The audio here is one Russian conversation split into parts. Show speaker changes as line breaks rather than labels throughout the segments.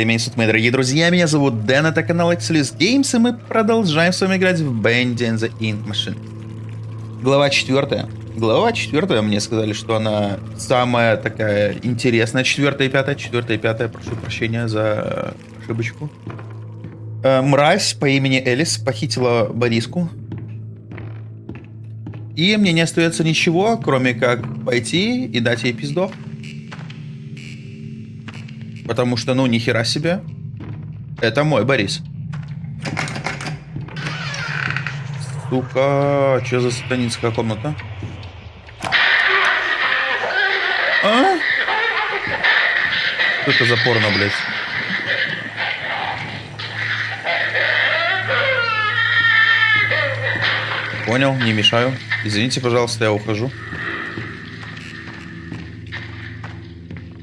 и суток, мои дорогие друзья. Меня зовут Дэн, это канал Excelus Games, и мы продолжаем с вами играть в Band and the Ink Machine. Глава четвертая. Глава четвертая, мне сказали, что она самая такая интересная. Четвертая и пятая, четвертая и пятая, прошу прощения за ошибочку. Э, мразь по имени Элис похитила Бориску. И мне не остается ничего, кроме как пойти и дать ей пиздов. Потому что, ну, нихера себе. Это мой Борис. Сука, что за сатанинская комната? А? Что это за порно, блядь? Понял, не мешаю. Извините, пожалуйста, я ухожу.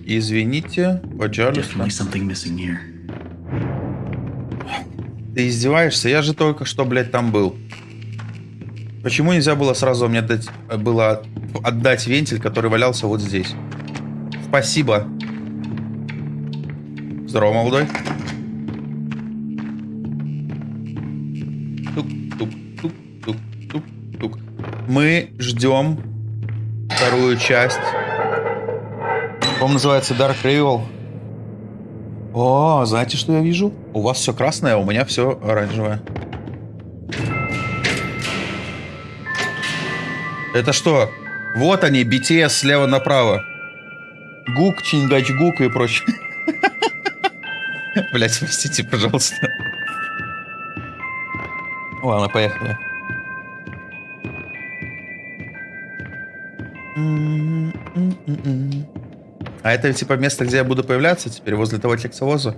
Извините, пожалуйста. Ты издеваешься? Я же только что, блядь, там был. Почему нельзя было сразу мне отдать, было отдать вентиль, который валялся вот здесь? Спасибо. Здорово, молодой. Тук-тук-тук-тук-тук-тук. Мы ждем вторую часть по-моему, называется Dark Rival. О, знаете, что я вижу? У вас все красное, а у меня все оранжевое. Это что? Вот они, BTS слева направо. Гук, Чингач Гук и прочее. Блять, простите, пожалуйста. Ладно, поехали. Mm-mm-mm. А это типа место, где я буду появляться теперь, возле того тексовоза.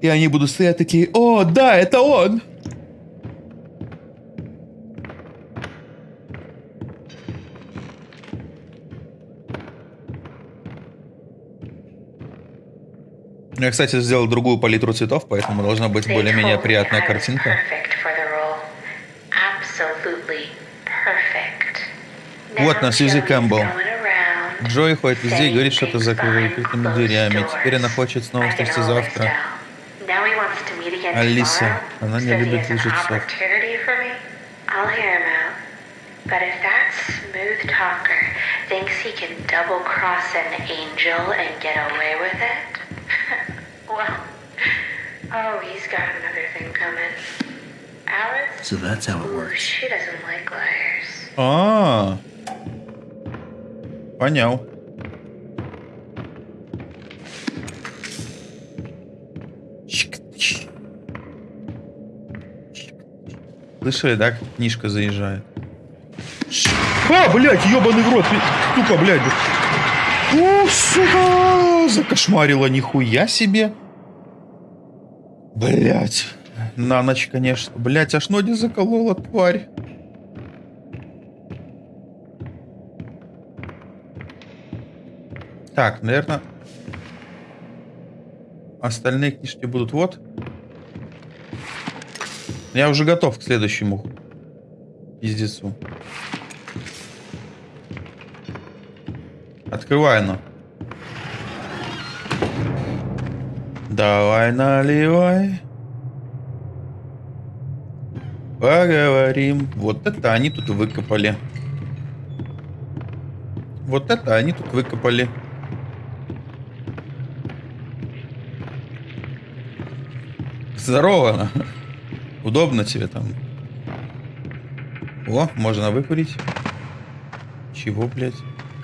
И они будут стоять такие, о, да, это он! Я, кстати, сделал другую палитру цветов, поэтому должна быть более-менее приятная картинка. Вот на Сьюзи Кэмпбелл. Джой ходит везде и говорит что-то за закрытыми дверями. Теперь она хочет снова встретиться завтра. Алиса, она не любит лжецов. But if that smooth talker thinks he can double cross an angel and get away with it, well, oh, he's got another thing coming. Alice? So that's how it works. She doesn't like liars. Ah. Понял. Слышали, да, как книжка заезжает? А, блядь, ебаный в рот, сука, блядь. О, сука, закошмарила нихуя себе. Блядь, на ночь, конечно. Блядь, аж ноги заколола, тварь. Так, наверное, остальные книжки будут вот. Я уже готов к следующему пиздецу. Открывай оно. Давай наливай. Поговорим. Вот это они тут выкопали. Вот это они тут выкопали. Здорово. Удобно тебе там. О, можно выкурить. Чего, блядь?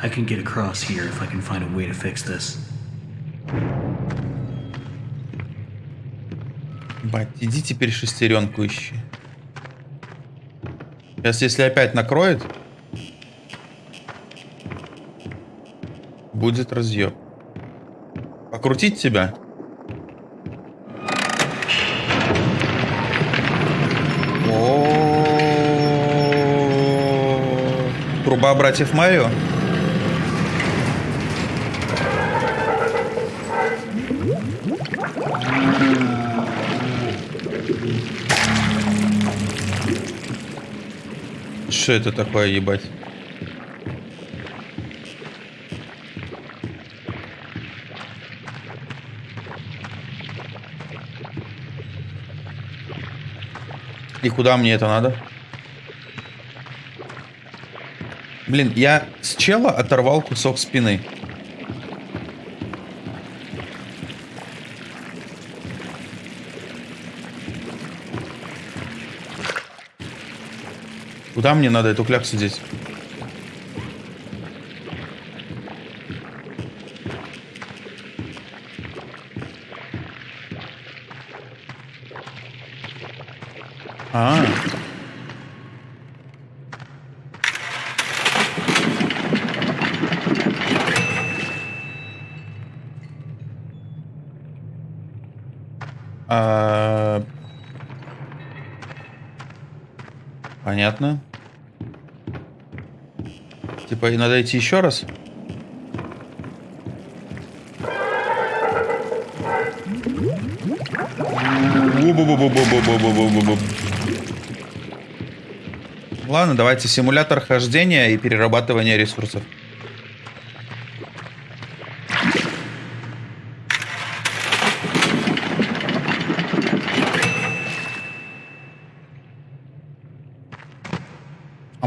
I can get across here if I can find a way to fix this. Бать, иди теперь шестеренку ищи. Сейчас, если опять накроет, будет разъеб. Покрутить тебя? труба братьев Марио. Что это такое, ебать? И куда мне это надо? Блин, я с чела оторвал кусок спины. Куда мне надо эту кляксу здесь? И надо идти еще раз? Ладно, давайте симулятор хождения и перерабатывания ресурсов.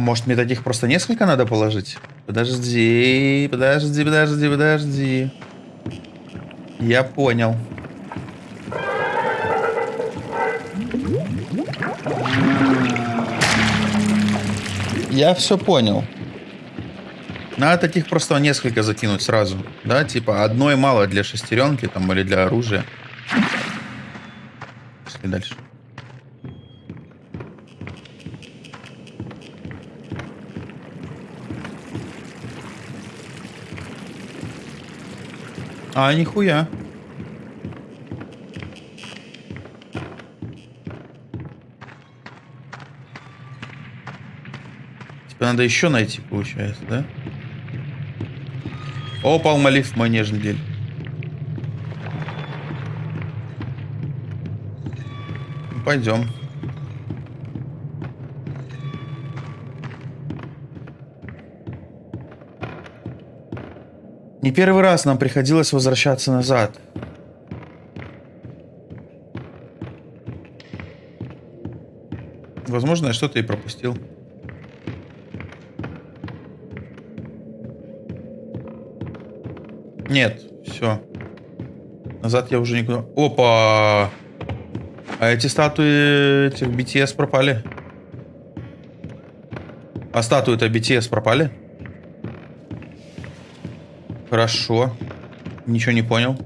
Может мне таких просто несколько надо положить? Подожди, подожди, подожди, подожди. Я понял. Я все понял. Надо таких просто несколько закинуть сразу. Да, типа одной мало для шестеренки там или для оружия. Пошли дальше. А, нихуя. Типа надо еще найти, получается, да? О, палмолив мой нежный дель. Пойдем. Не первый раз нам приходилось возвращаться назад. Возможно, я что-то и пропустил. Нет, все. Назад я уже никуда... Опа! А эти статуи этих BTS пропали. А статуи-то BTS пропали? Хорошо. Ничего не понял.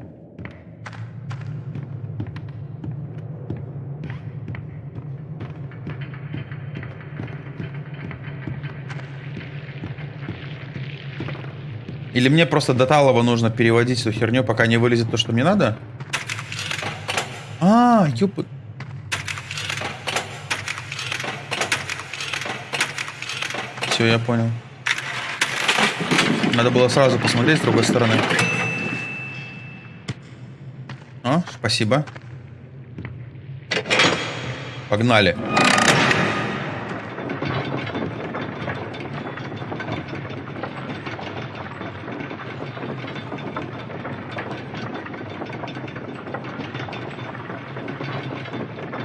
Или мне просто до Талова нужно переводить эту херню, пока не вылезет то, что мне надо? А, ёп... Все, я понял. Надо было сразу посмотреть с другой стороны. О, спасибо. Погнали.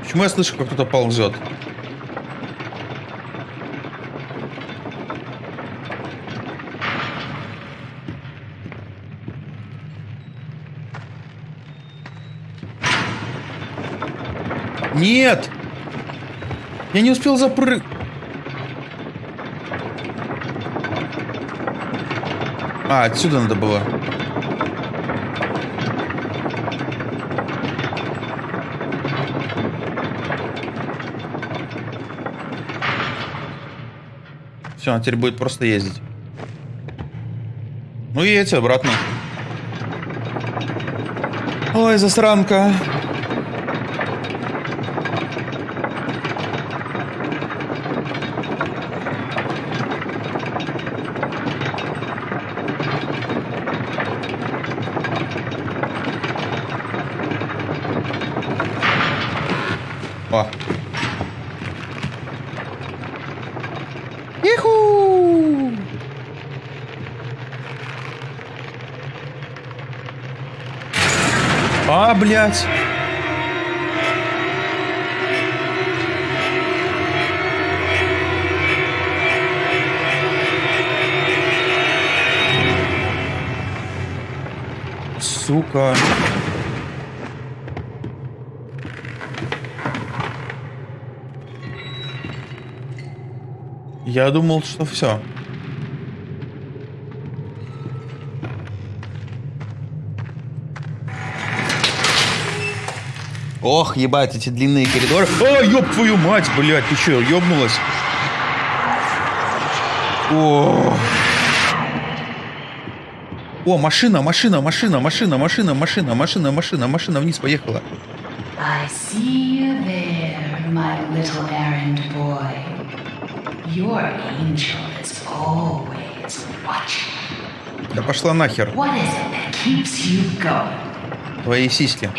Почему я слышу, как кто-то ползет? Нет! Я не успел запрыг... А, отсюда надо было. Все, он теперь будет просто ездить. Ну и эти обратно. Ой, засранка. блядь. Сука. Я думал, что все. Ох, ебать, эти длинные коридоры. А, ёб твою мать, блядь, ты чё, ёбнулась? О. О, машина, машина, машина, машина, машина, машина, машина, машина, машина вниз поехала.
I see you there, my little errand boy. Your angel is always watching.
Да пошла нахер,
What is it that keeps you going?
твои сиськи.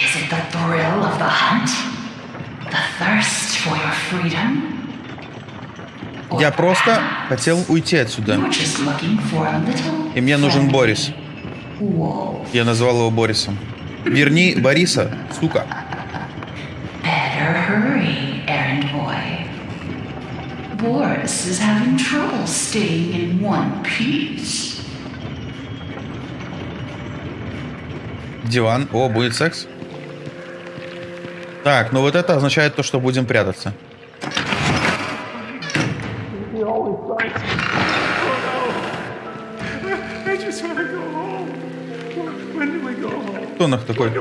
Я просто хотел уйти отсюда. И мне нужен Борис. Я назвал его Борисом. Верни Бориса, сука.
Boris is having trouble staying in one piece.
Диван. О, будет секс. Так, ну вот это означает то, что будем прятаться. Кто нах такой?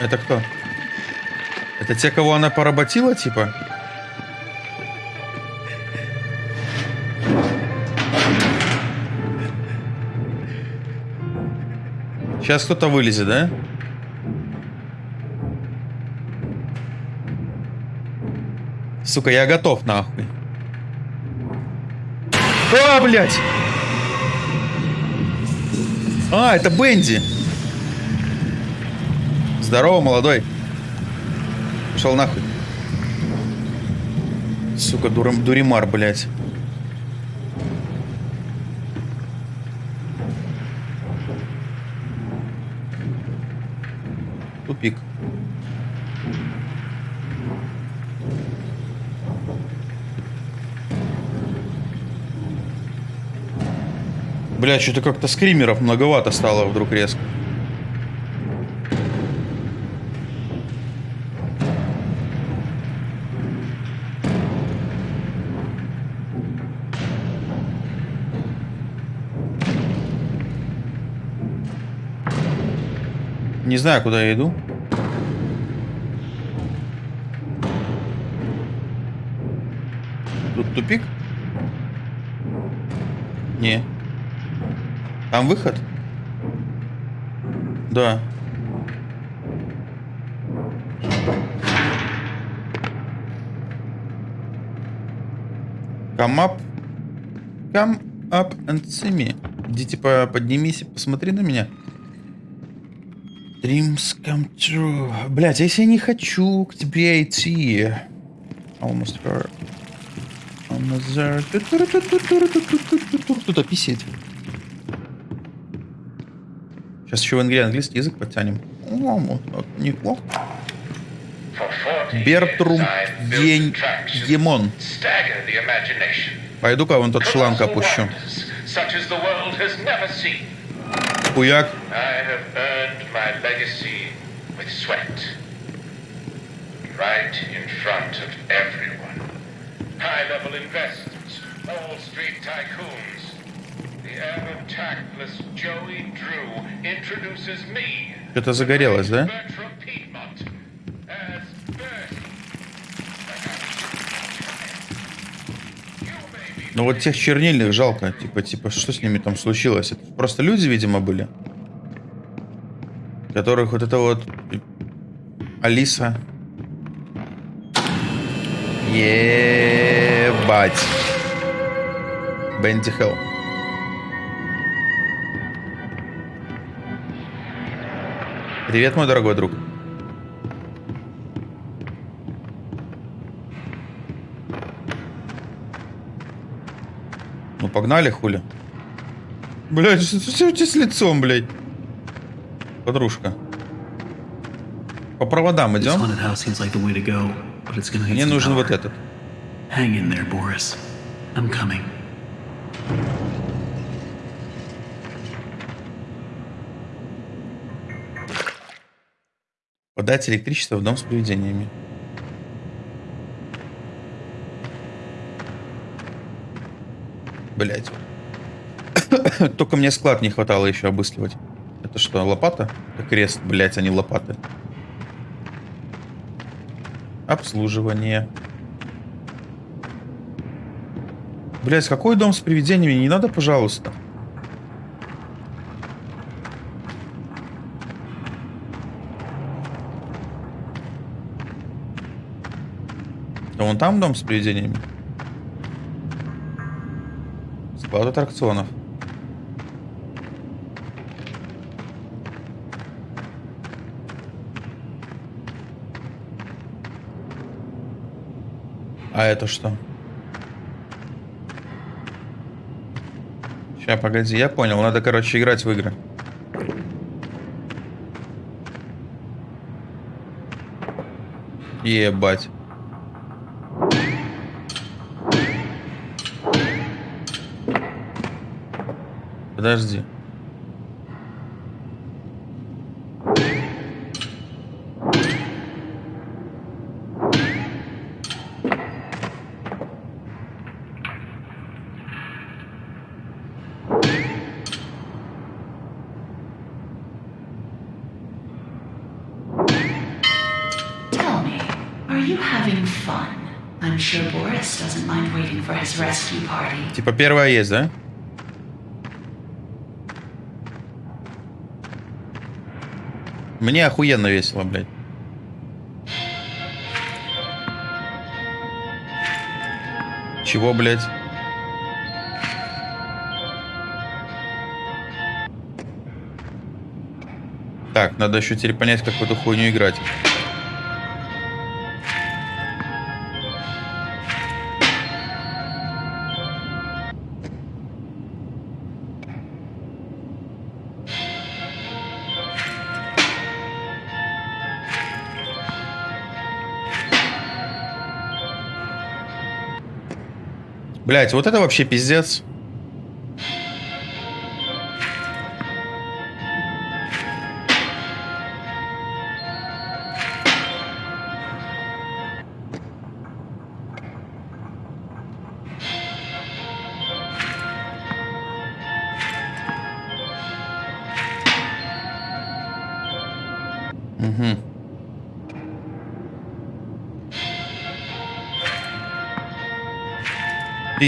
Это кто? Это те, кого она поработила, типа? Сейчас кто-то вылезет, да? Сука, я готов, нахуй. А, блядь! А, это Бенди. Здорово, молодой. Пошел нахуй. Сука, дурам, дуримар, блядь. Тупик. Бля, что-то как-то скримеров многовато стало вдруг резко. Не знаю, куда я иду. Тут тупик? Не. Там выход? Да. Come up. Come up and see me. Иди, типа, поднимись посмотри на меня. Dreams come true. Блять, если я не хочу к тебе идти? Almost there. Almost there. Кто-то писит. Сейчас еще в английский английский язык подтянем. Бертрум День Демон. Пойду-ка вон тот шланг опущу.
Such as the world has never seen.
Хуяк.
I have earned my legacy with sweat. Right in front of everyone. High-level investors, Wall Street tycoons. The ever tactless Joey Drew introduces me.
Что-то загорелось, да?
Bertram Piedmont
Ну вот тех чернильных жалко. Типа, типа, что с ними там случилось? Это просто люди, видимо, были. Которых вот это вот... Алиса. Ебать. Бенди Хелл. Привет, мой дорогой друг. Ну погнали, хули. Блять, что, что у тебя с лицом, блядь? Подружка. По проводам идем. Мне нужен вот этот.
Hang in there, Boris. I'm coming.
Подать электричество в дом с привидениями. Блять. Только мне склад не хватало еще обыскивать. Это что, лопата? Это крест, блять, а не лопаты. Обслуживание. Блять, какой дом с привидениями? Не надо, пожалуйста. А вон там дом с привидениями. Склад аттракционов. А это что? Сейчас, погоди, я понял. Надо, короче, играть в игры. Ебать.
Party.
Типа первая есть, да? Мне охуенно весело, блядь. Чего, блядь? Так, надо еще теперь понять, как в эту хуйню играть. Блять, вот это вообще пиздец.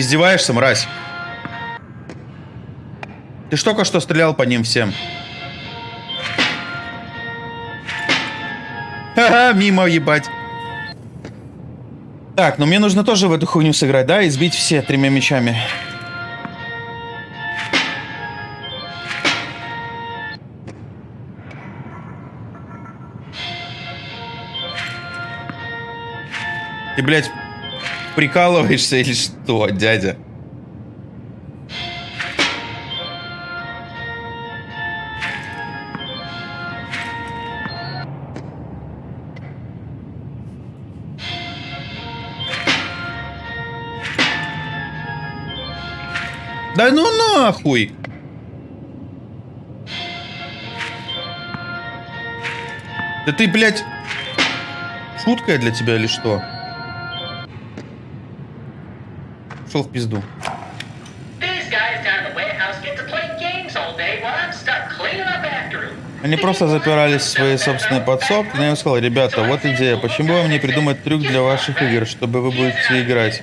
Издеваешься, мразь? Ты ж только что стрелял по ним всем. Ха-ха, мимо ебать. Так, ну мне нужно тоже в эту хуйню сыграть, да? И сбить все тремя мечами. Ты, блядь, прикалываешься или что, дядя? Да ну нахуй! Да ты, блядь, шутка для тебя или что?
Up after them.
Они просто запирались в своей собственной подсобке, но я им сказал, ребята, вот идея, почему вам не придумать трюк для ваших игр, чтобы вы будете играть?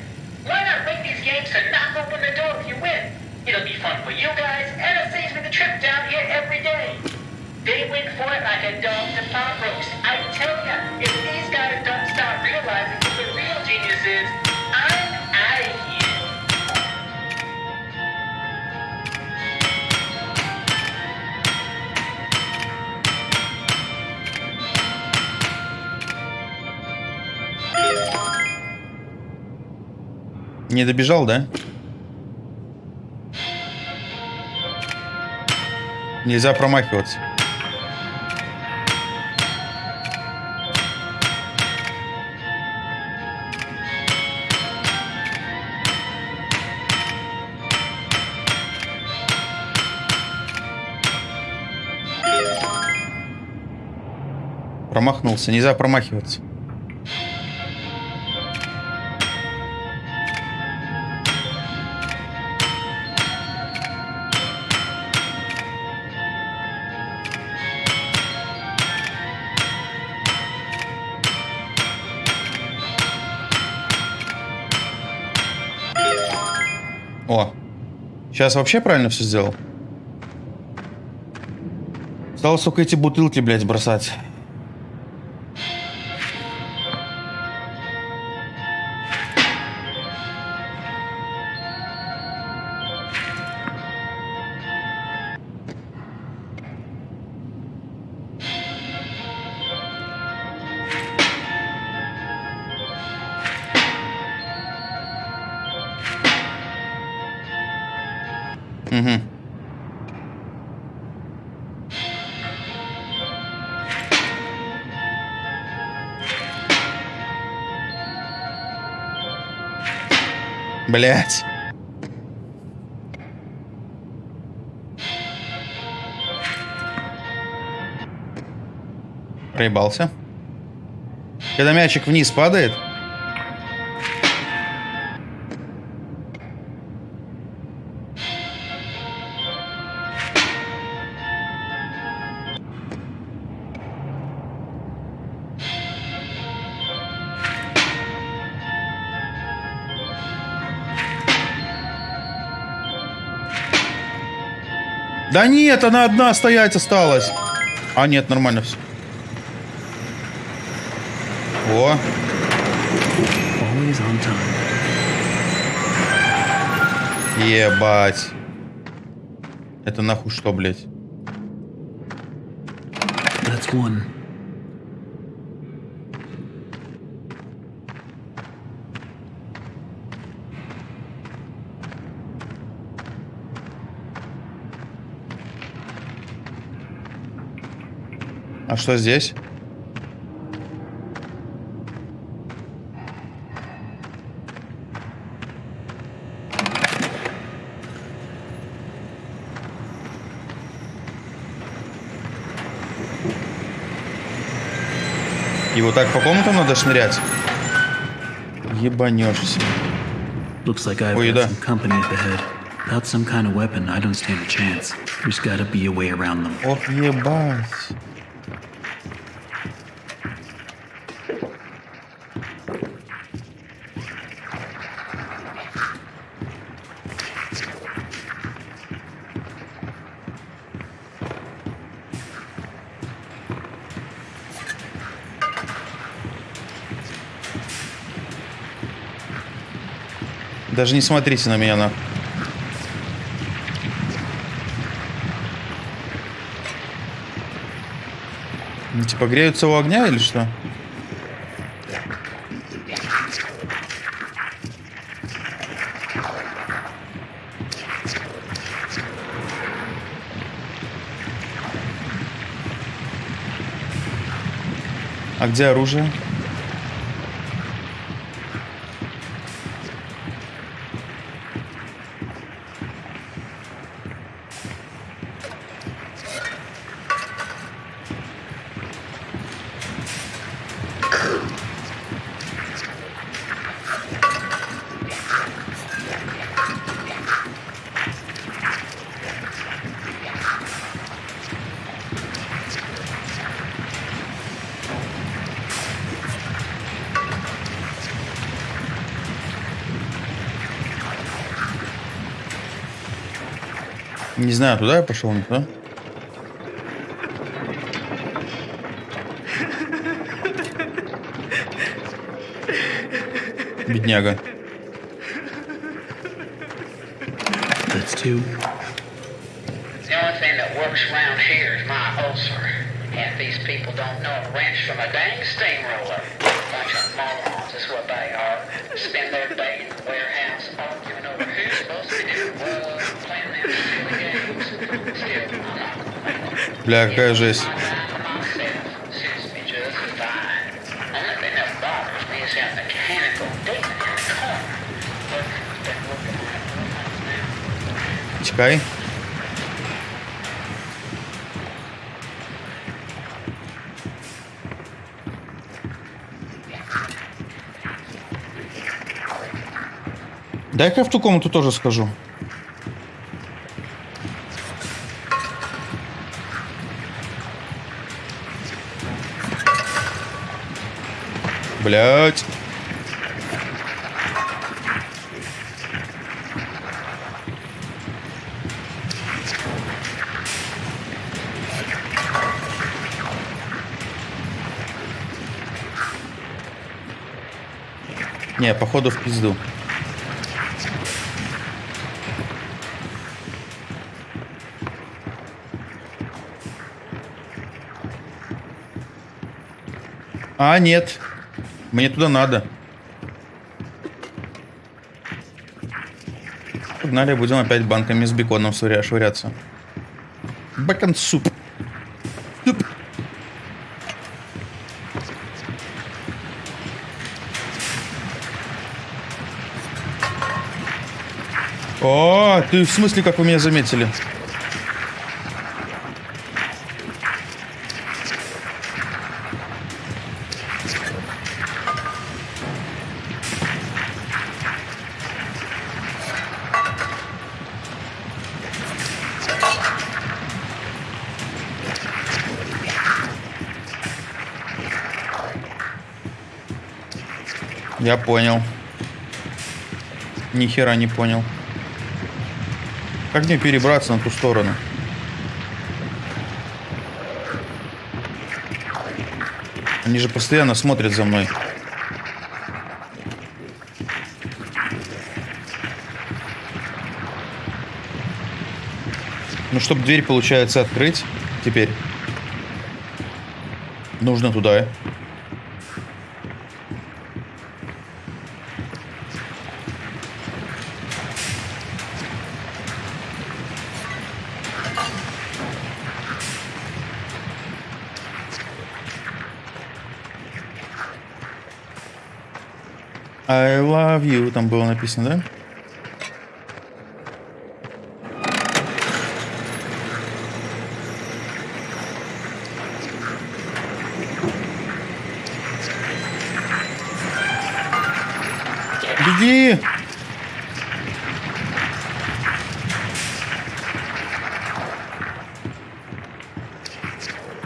не добежал, да? Нельзя промахиваться. Промахнулся. Нельзя промахиваться. Сейчас вообще правильно все сделал? Осталось только эти бутылки, блядь, бросать. Блять. Проебался. Когда мячик вниз падает, Да нет, она одна стоять осталась. А, нет, нормально все. О, ебать. Это нахуй что, блядь?
That's one.
А что здесь? И вот так по комнатам надо шнырять? Ебанешься.
Looks like I've
Ой,
got
да.
some company up ahead. Without some kind of weapon, I don't stand a chance. There's gotta be a way around them.
Ох, ебать. Даже не смотрите на меня, на. Ну, Типа греются у огня или что? А где оружие? Знаю, туда я пошел, не туда. Бедняга.
That's two.
The only thing that works around here is my ulcer. Half these people don't know a wrench from a dang steamroller.
Бля, какая жесть. Чекай. Дай-ка я в ту комнату тоже скажу. Блять. Не, походу в пизду. А, нет. Мне туда надо. Погнали, будем опять банками с беконом швыря- швыряться. Бекон суп. Суп. О, ты в смысле, как вы меня заметили? Я понял. Ни хера не понял. Как мне перебраться на ту сторону? Они же постоянно смотрят за мной. Ну, чтобы дверь, получается, открыть теперь. Нужно туда. You, там было написано, да? Беги!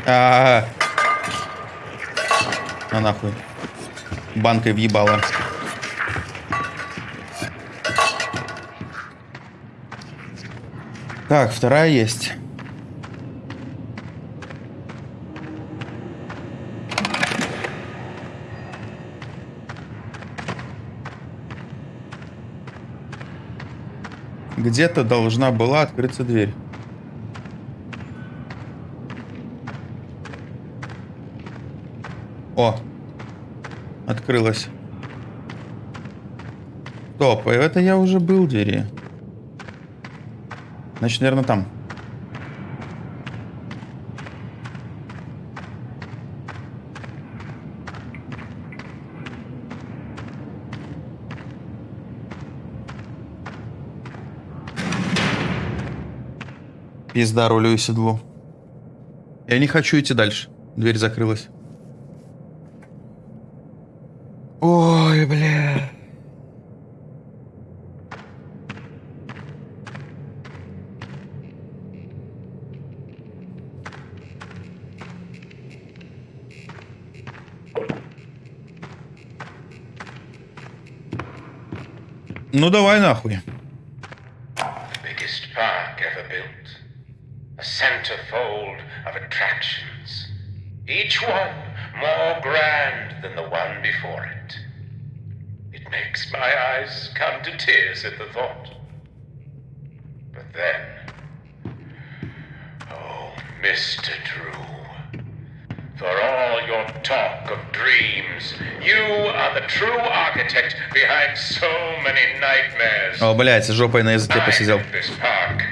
А, -а, -а. На нахуй. Банкой въебала. Так, вторая есть. Где-то должна была открыться дверь. О, открылась. Стоп, это я уже был в двери. Значит, наверное, там. Пизда рулю и седлу. Я не хочу идти дальше. Дверь закрылась. Ну давай нахуй.
biggest park ever built. A centerfold of attractions. Each one more grand than the one before it. It makes my eyes come to tears at the thought. of dreams, you are the true architect behind so many nightmares.
О, блядь, с жопой на языке
I
посидел.
built this park.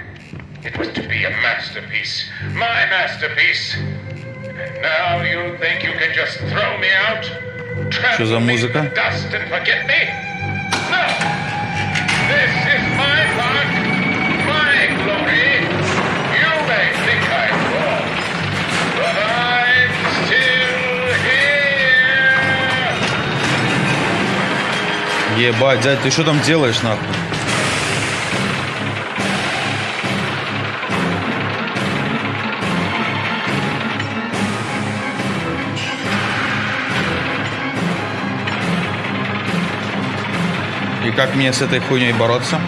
It was to be a masterpiece. My masterpiece. And now you think you can just throw me out?
Что за
Trample me
музыка?
in the dust and forget me? No! This is my park, my
Ебать, дядь, ты что там делаешь, нахуй? И как мне с этой хуйней бороться?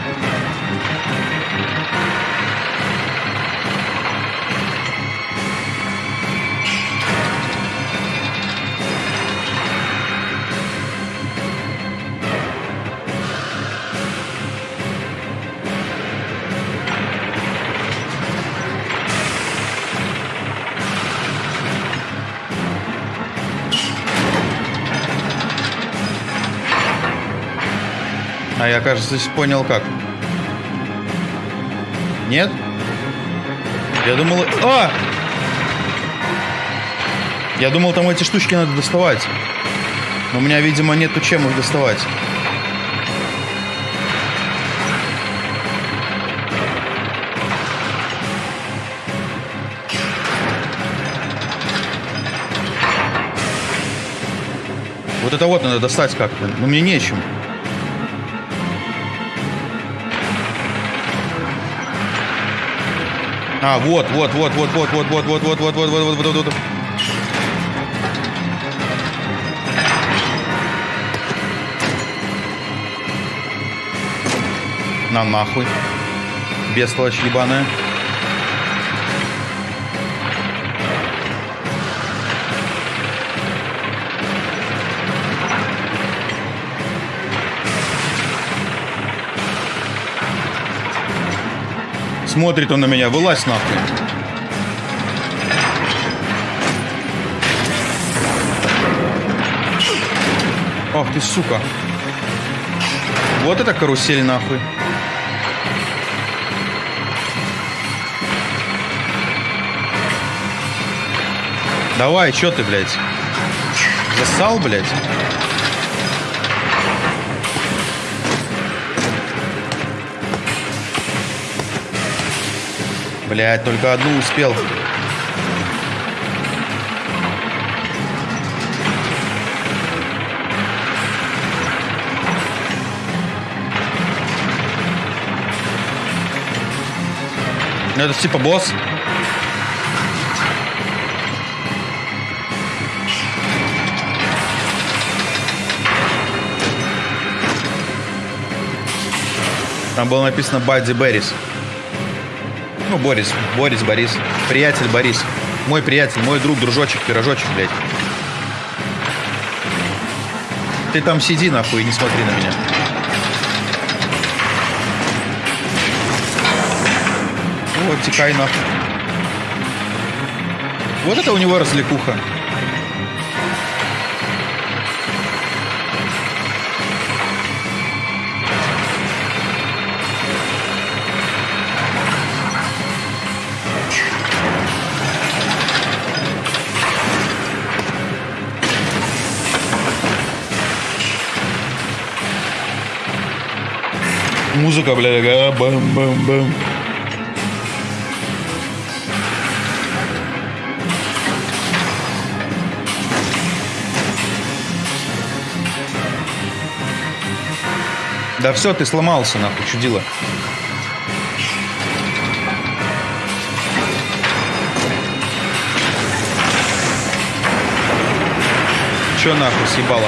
Кажется, понял как. Нет? Я думал... А! Я думал, там эти штучки надо доставать. Но у меня, видимо, нету чем их доставать. Вот это вот надо достать как-то. Но мне нечем. А, вот, вот, вот, вот, вот, вот, вот, вот, вот, вот, вот, вот, вот, вот, вот. На нахуй. Бестолочь ебаная. Смотрит он на меня, вылазь нахуй. Ах ты, сука. Вот это карусель нахуй. Давай, чё ты, блядь? Засал, блядь? Блядь, только одну успел. Ну, это типа босс. Там было написано Бадди Беррис. Ну, Борис, Борис, Борис. Приятель Борис. Мой приятель, мой друг, дружочек, пирожочек, блядь. Ты там сиди, нахуй, и не смотри на меня. Вот, текай, нахуй. Вот это у него развлекуха. Музыка, бля, такая, бам-бам-бам. Да все, ты сломался, нахуй, чудило. Че нахуй съебало?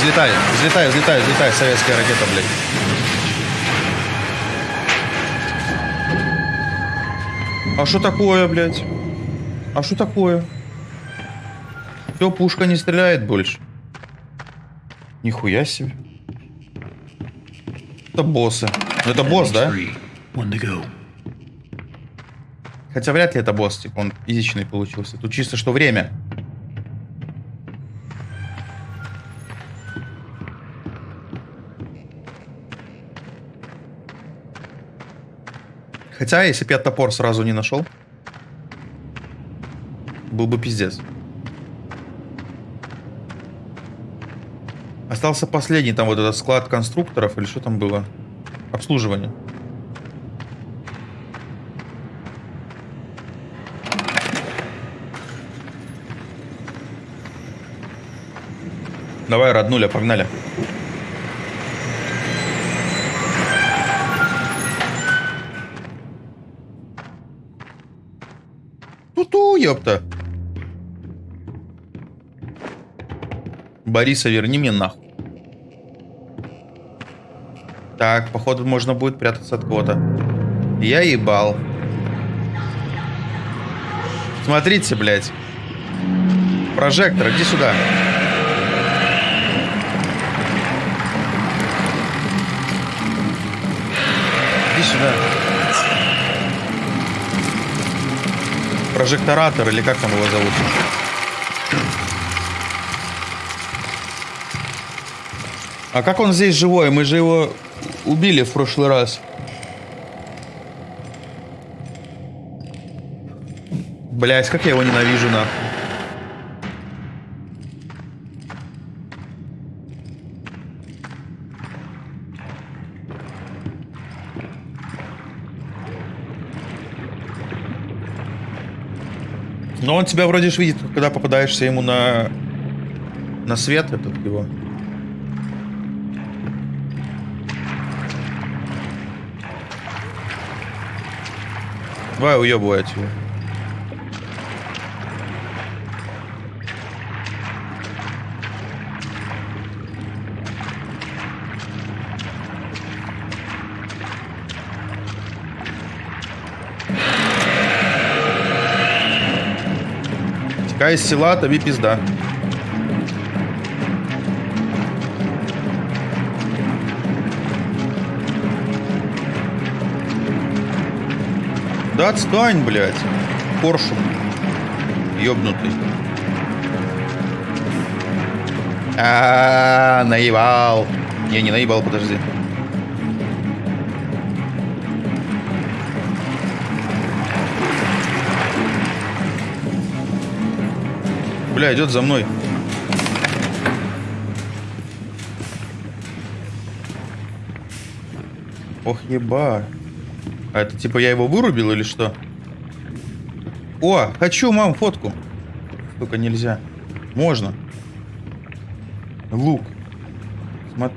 Взлетай, взлетай, взлетай, взлетай, советская ракета, блядь. А что такое, блядь? А что такое? Все, пушка не стреляет больше. Нихуя себе. Это боссы. Ну, это босс, да? Хотя вряд ли это босс, типа он изичный получился. Тут чисто что время. Хотя, если бы я топор сразу не нашел, был бы пиздец. Остался последний, там вот этот склад конструкторов, или что там было? Обслуживание. Давай, роднуля, погнали. Ту-ту, ёпта. Бориса, верни мне нахуй. Так, походу можно будет прятаться от кого-то. Я ебал. Смотрите, блядь. Прожектор, иди сюда. Иди сюда. Прожекторатор, или как там его зовут? А как он здесь живой? Мы же его убили в прошлый раз. Блять, как я его ненавижу, нахуй. Но он тебя вроде ж видит, когда попадаешься ему на на свет этот его. Давай уебывать его. Из села, тобі пизда. Да отстань, блядь. Коршун. Ёбнутый. А, -а, -а наебал. Не, не наебал, подожди. Бля, идет за мной. Ох, еба. А это типа я его вырубил или что? О, хочу, мам, фотку. Только нельзя. Можно. Лук. Смотри.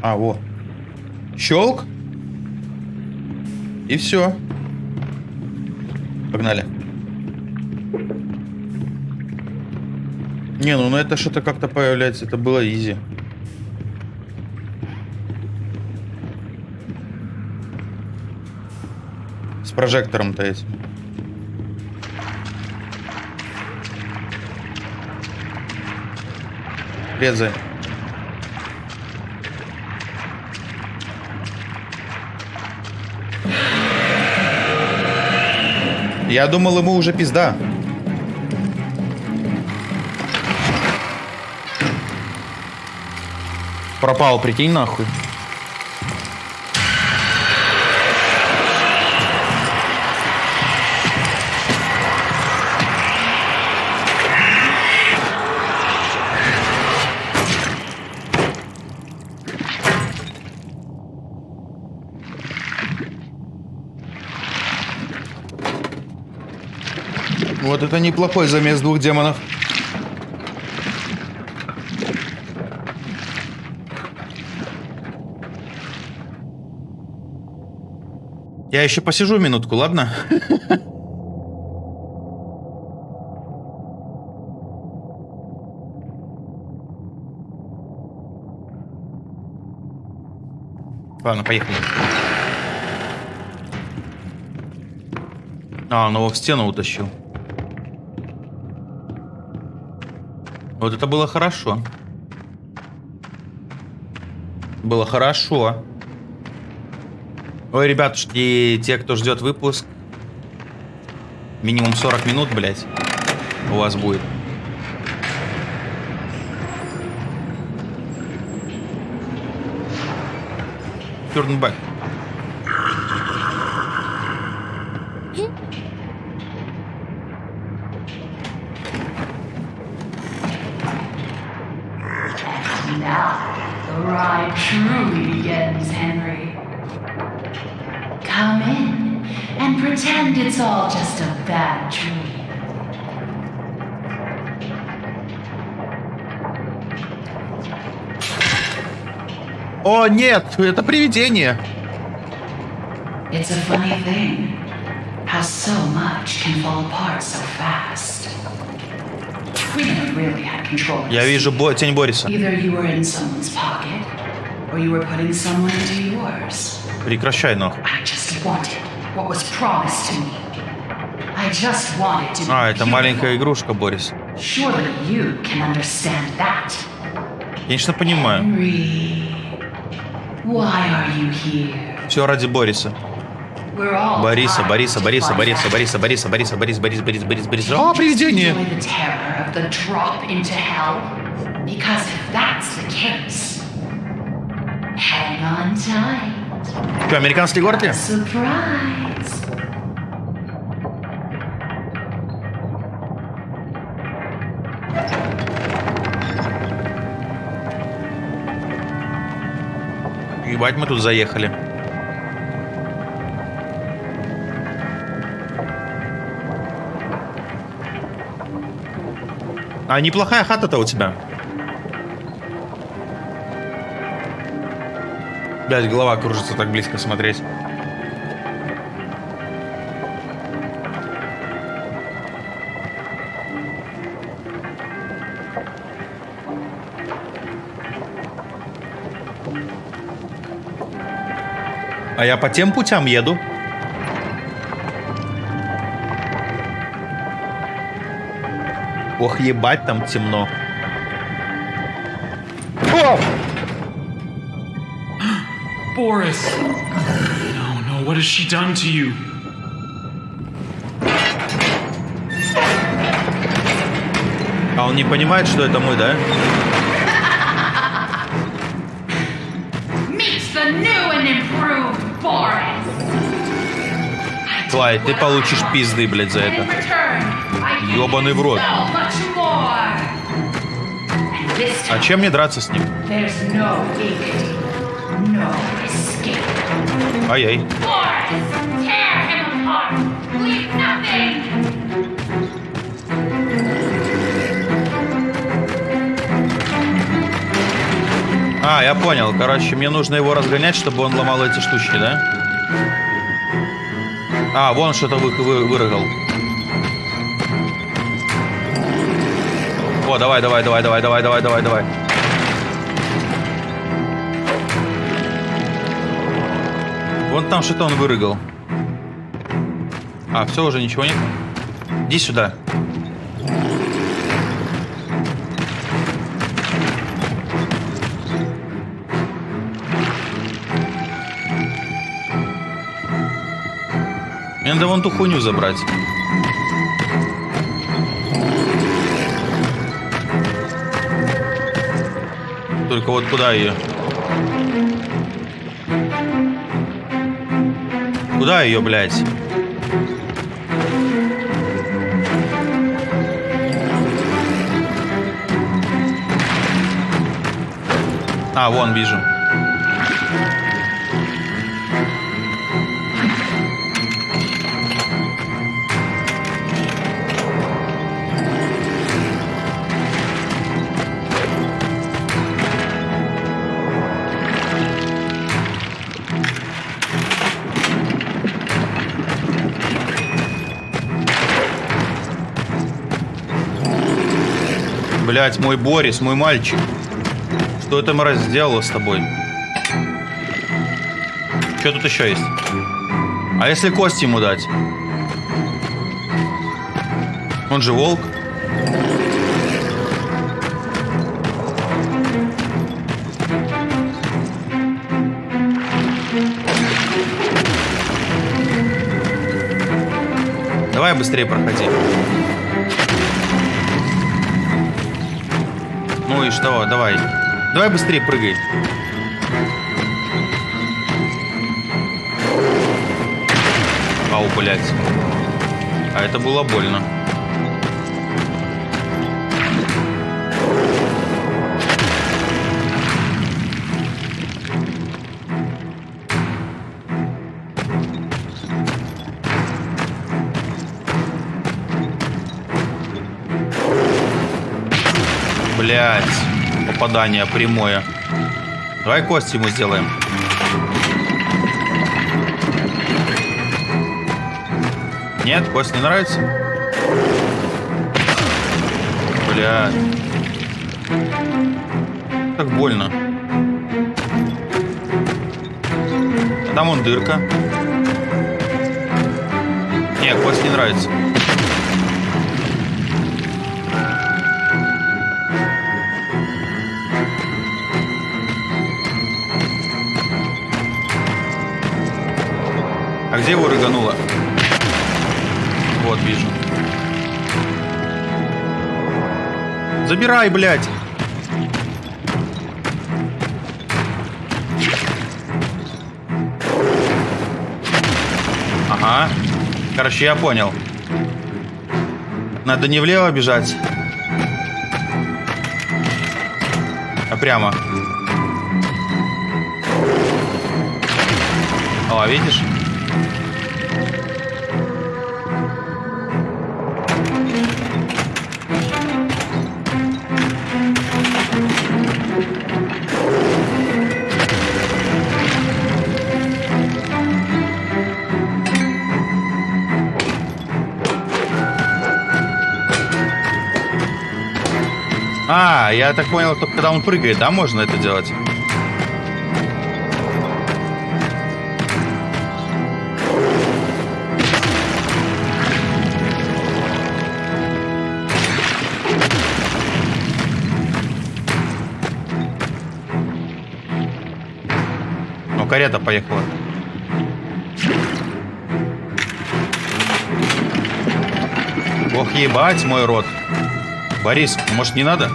А, во. Щелк. И все. Погнали. Не, ну на это что-то как-то появляется. Это было изи. С прожектором-то этим. Резай. Я думал, ему уже пизда. Пропал, прикинь, нахуй. Вот это неплохой замес двух демонов. Я еще посижу минутку, ладно? Ладно, поехали. А, он его в стену утащил. Вот это было хорошо. Было хорошо. Ой, ребятушки, те, кто ждет выпуск, минимум 40 минут, блядь, у вас будет. Turn Нет, это привидение.
It's a funny thing how so much can fall apart so fast. We never really had control. of
Я вижу Бо- тень Бориса.
Either you were in someone's pocket, or you were putting someone into yours.
Прекращай, нах.
I just wanted what was promised to me. I just wanted to be
А, это маленькая игрушка, Борис.
Surely you can understand that.
Конечно, понимаю.
Henry,
все ради Бориса. Бориса, Бориса, Бориса, Бориса, Бориса, Бориса, Бориса, Борис, Борис, Борис, Борис, Борис. О, привидение! Что, американский город ли?
Surprise.
Ебать, мы тут заехали. А неплохая хата-то у тебя. Блять, голова кружится так близко смотреть. А я по тем путям еду. Ох, ебать, там темно. О!
Boris! No, no, what has she done to you?
А он не понимает, что это мы, да?
Meet the new and improved.
Клай, ты получишь пизды, блядь, за это. Ёбаный в рот. А чем мне драться с ним? Ай-яй. А, я понял. Короче, мне нужно его разгонять, чтобы он ломал эти штучки, да? А, вон что-то вы, вы- вырыгал. О, давай, давай, давай, давай, давай, давай, давай, давай. Вон там что-то он вырыгал. А, все, уже ничего нет? Иди сюда. Надо вон ту хуйню забрать. Только вот куда ее? Куда ее, блядь? А, вон вижу. Блять, мой Борис, мой мальчик. Что это мразь сделала с тобой? Что тут еще есть? А если кость ему дать? Он же волк. Давай быстрее проходи. Что, давай. Давай быстрее прыгай. Ау, блядь. А это было больно. Попадание прямое. Давай кость ему сделаем. Нет, кость не нравится? Бля. Так больно. А Там вон дырка. Не, кость не нравится. Где его рыгануло? Вот, вижу. Забирай, блядь! Ага. Короче, я понял. Надо не влево бежать, а прямо. О, видишь? А, я так понял, только когда он прыгает, да, можно это делать? Ну, карета поехала. Ох, ебать мой рот. Борис, может не надо?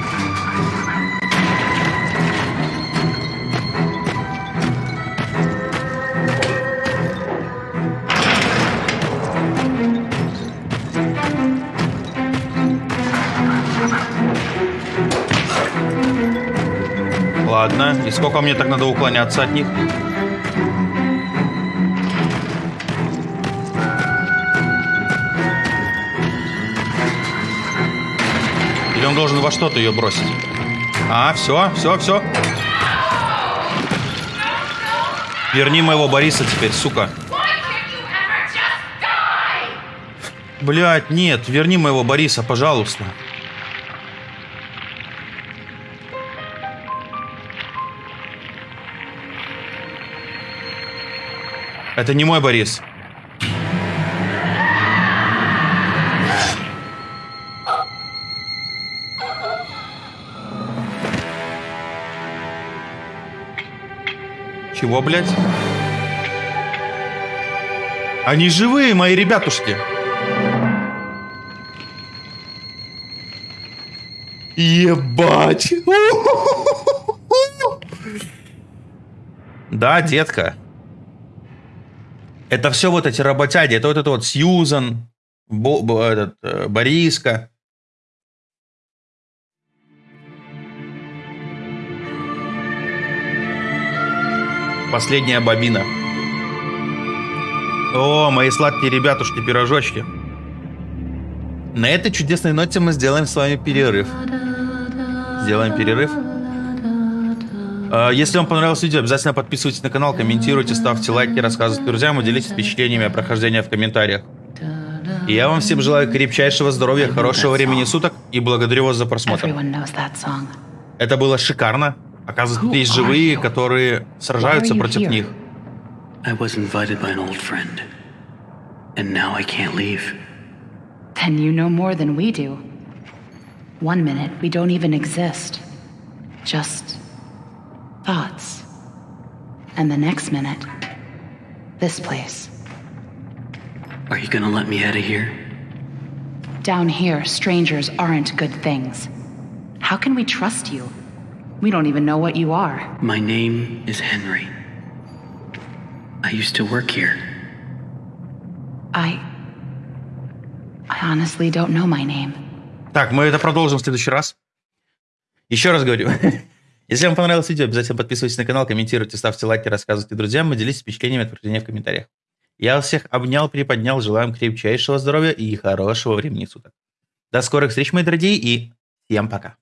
Сколько мне так надо уклоняться от них? Или он должен во что-то ее бросить? А, все, все, все. Верни моего Бориса теперь, сука. Блять, нет, верни моего Бориса, пожалуйста. Это не мой Борис. Чего, блядь? Они живые, мои ребятушки. Ебать. Да, детка. Это все вот эти работяги. Это вот это вот Сьюзан, Бо- Бо- этот, э, Бориска. Последняя бобина. О, мои сладкие ребятушки, пирожочки. На этой чудесной ноте мы сделаем с вами перерыв. Сделаем перерыв. А, Если вам понравилось видео, обязательно подписывайтесь на канал, комментируйте, ставьте лайки, рассказывайте друзьям и делитесь впечатлениями о прохождении в комментариях. И я вам всем желаю крепчайшего здоровья, хорошего времени суток и благодарю вас за просмотр. Это было шикарно. Оказывается, есть живые, которые сражаются против них.
I was invited by an old friend. And now I can't leave.
Then you know more than we do. One minute, we don't even exist. Just thoughts. And the next minute, this place.
Are you gonna let me out of here?
Down here, strangers aren't good things. How can we trust you? We don't even know what you are.
My name is Henry. I used to work here.
I. I honestly don't know my name.
Так, мы это продолжим в следующий раз. Еще раз говорю. Если вам понравилось видео, обязательно подписывайтесь на канал, комментируйте, ставьте лайки, рассказывайте друзьям и делитесь впечатлениями от прохождения в комментариях. Я вас всех обнял, приподнял, желаю вам крепчайшего здоровья и хорошего времени суток. До скорых встреч, мои дорогие, и всем пока.